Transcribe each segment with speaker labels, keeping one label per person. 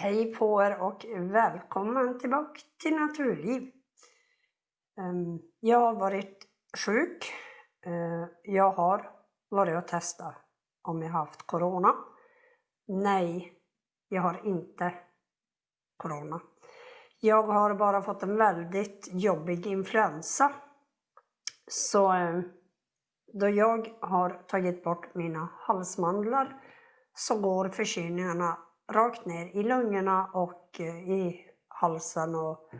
Speaker 1: Hej på er och välkommen tillbaka till Naturliv. Ehm, jag har varit sjuk. Ehm, jag har varit och testat om jag haft Corona. Nej, jag har inte Corona. Jag har bara fått en väldigt jobbig influensa. Så ehm, då jag har tagit bort mina halsmandlar så går förkylningarna rakt ner i lungorna och eh, i halsen och,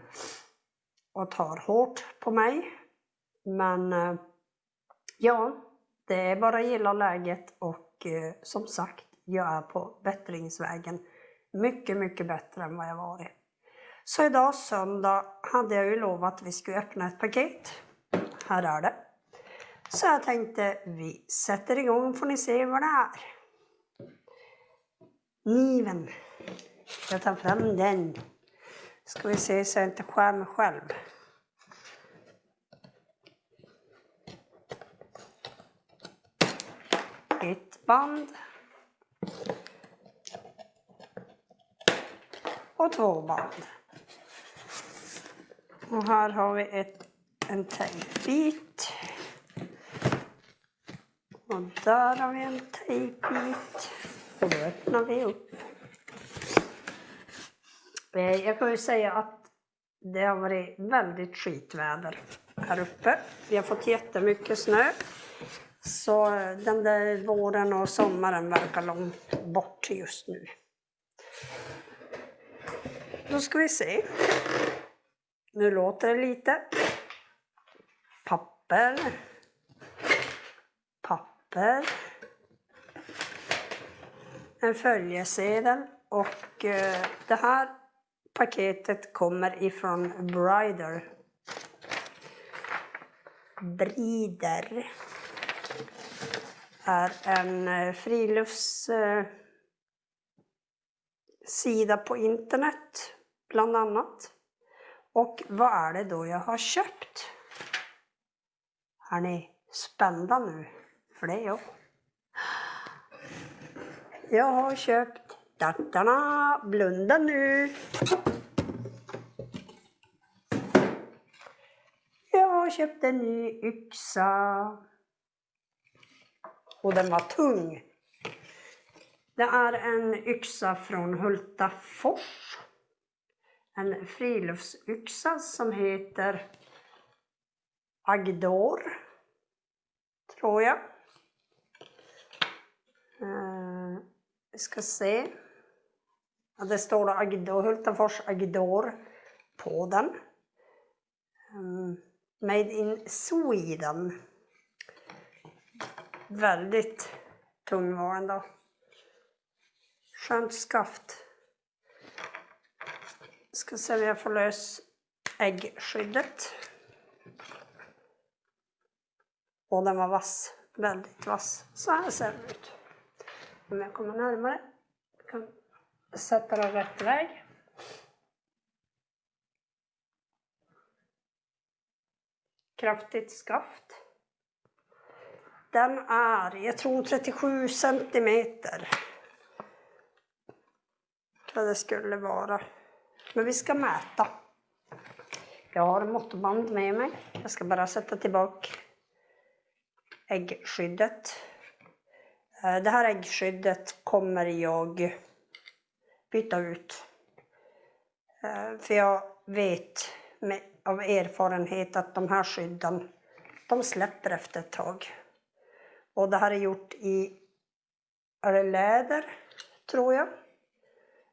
Speaker 1: och tar hårt på mig. Men eh, ja, det är bara att gilla läget och eh, som sagt, jag är på bättringsvägen. Mycket, mycket bättre än vad jag varit. Så idag söndag hade jag ju lovat att vi skulle öppna ett paket. Här är det. Så jag tänkte vi sätter igång får ni se vad det är. Kniven. Jag tar fram den. Ska vi se så jag inte skär mig själv. Ett band. Och två band. Och här har vi ett, en tejpbit. Och där har vi en tejpbit. Och då öppnar vi upp. Jag kan ju säga att det har varit väldigt skitväder här uppe. Vi har fått jättemycket snö. Så eh, den där våren och sommaren verkar långt bort just nu. Då ska vi se. Nu låter det lite. Papper. Papper en följesedel och eh, det här paketet kommer ifrån Brider. Brider är en eh, friluftssida eh, på internet bland annat. Och vad är det då jag har köpt? Är ni spända nu? För det är jag. Jag har köpt dattarna. blunda nu. Jag har köpt en ny yxa. Och den var tung. Det är en yxa från Hultafors. En friluftsyxa som heter Agdor, tror jag. Eh, vi ska se. Ja, det står Agidor, Hultafors Agdor på den. Um, made in Sweden. Väldigt tung var den då. Skönt skaft. Ska se om jag får lös äggskyddet. Och den var vass. Väldigt vass. Så här ser den ut om jag kommer närmare. Jag kan sätta den rätt väg. Kraftigt skaft. Den är, jag tror 37 centimeter. Vad det skulle vara. Men vi ska mäta. Jag har måttband med mig. Jag ska bara sätta tillbaka äggskyddet. Eh, det här äggskyddet kommer jag byta ut. Eh, för jag vet med, av erfarenhet att de här skydden, de släpper efter ett tag. Och det här är gjort i är det läder, tror jag.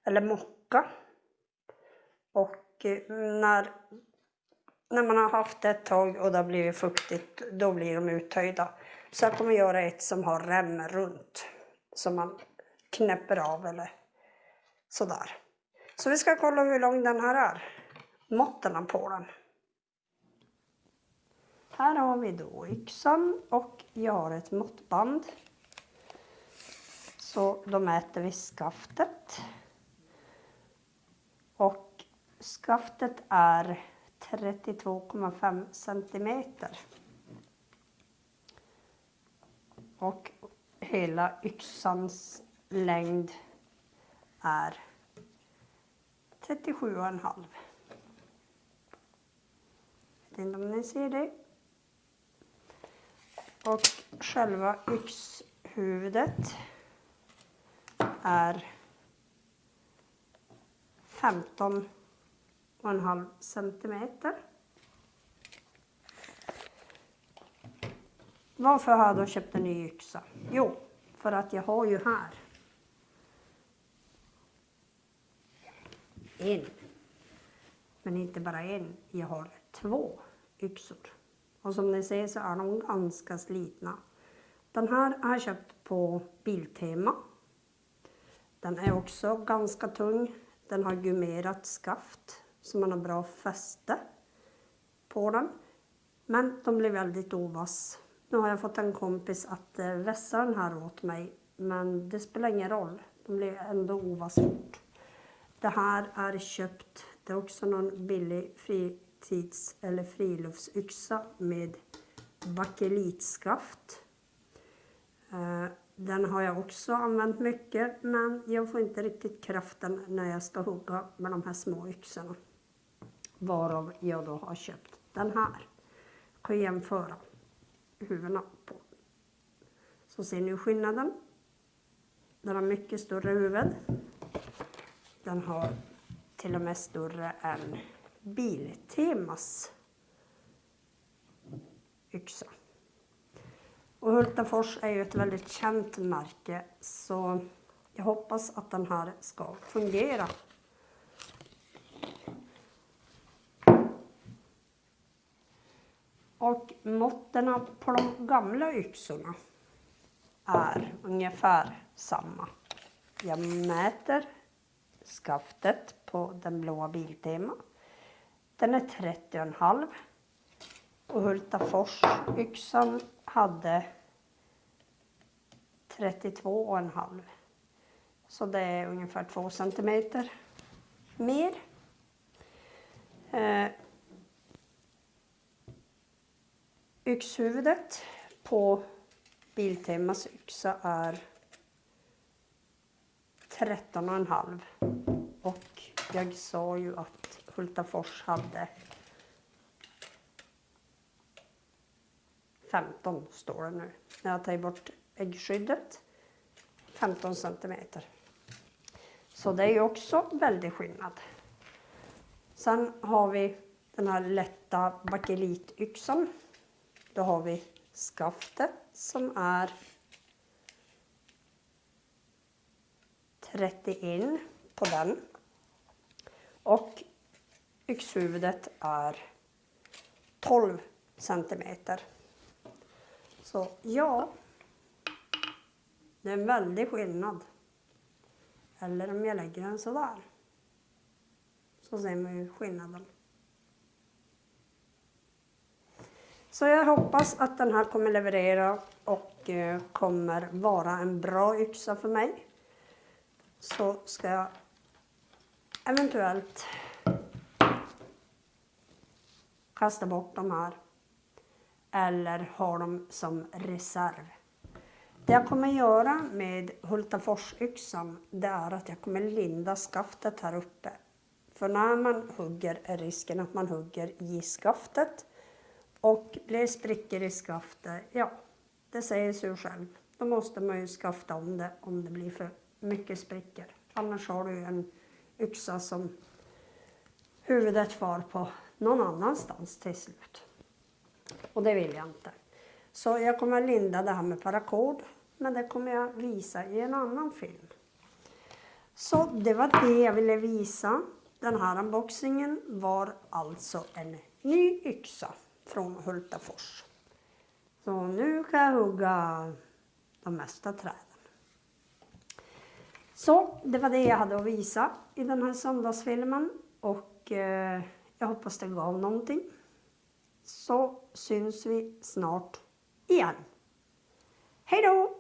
Speaker 1: Eller mocka. Och eh, när, när man har haft det ett tag och det har blivit fuktigt, då blir de uttöjda. Så jag kommer göra ett som har rem runt. Som man knäpper av eller sådär. Så vi ska kolla hur lång den här är. Måtten på den. Här har vi då yxan och jag har ett måttband. Så då mäter vi skaftet. Och skaftet är 32,5 centimeter. Och hela yxans längd är 37,5. Jag Vet inte om ni ser det. Och själva yxhuvudet är 15,5 centimeter. Varför har jag då köpt en ny yxa? Jo, för att jag har ju här en. Men inte bara en, jag har två yxor. Och som ni ser så är de ganska slitna. Den här har jag köpt på Biltema. Den är också ganska tung. Den har gummerat skaft så man har bra fäste på den. Men de blir väldigt ovass. Nu har jag fått en kompis att eh, vässa den här åt mig. Men det spelar ingen roll. De blir ändå ovass fort. Det här är köpt. Det är också någon billig fritids eller friluftsyxa med bakelitskaft. Eh, den har jag också använt mycket men jag får inte riktigt kraften när jag ska hugga med de här små yxorna. Varav jag då har köpt den här. Jag kan jämföra huvudena på. Så ser ni skillnaden. Den har mycket större huvud. Den har till och med större än Biltemas yxa. Och Hultafors är ju ett väldigt känt märke så jag hoppas att den här ska fungera. Och måtten på de gamla yxorna är ungefär samma. Jag mäter skaftet på den blåa Biltema. Den är 30,5 och Hultafors yxan hade 32,5. Så det är ungefär 2 centimeter mer. Eh, yxhuvudet på Biltemas yxa är 13,5 och jag sa ju att Hultafors hade 15 står det nu. När jag tar bort äggskyddet 15 centimeter. Så det är ju också väldigt skillnad. Sen har vi den här lätta bakelityxan. Då har vi skaftet som är 31 på den. Och yxhuvudet är 12 centimeter. Så ja, det är en väldig skillnad. Eller om jag lägger den sådär. Så ser man ju skillnaden. Så jag hoppas att den här kommer leverera och eh, kommer vara en bra yxa för mig. Så ska jag eventuellt kasta bort de här eller ha dem som reserv. Det jag kommer göra med Hultaforsyxan det är att jag kommer linda skaftet här uppe. För när man hugger är risken att man hugger i skaftet och blir det sprickor i skaftet, ja, det säger sig själv. Då måste man ju skafta om det om det blir för mycket sprickor. Annars har du en yxa som huvudet far på någon annanstans till slut. Och det vill jag inte. Så jag kommer linda det här med paracord. Men det kommer jag visa i en annan film. Så det var det jag ville visa. Den här unboxingen var alltså en ny yxa från Hultafors. Så nu kan jag hugga de mesta träden. Så det var det jag hade att visa i den här söndagsfilmen och eh, jag hoppas det gav någonting. Så syns vi snart igen. Hej då!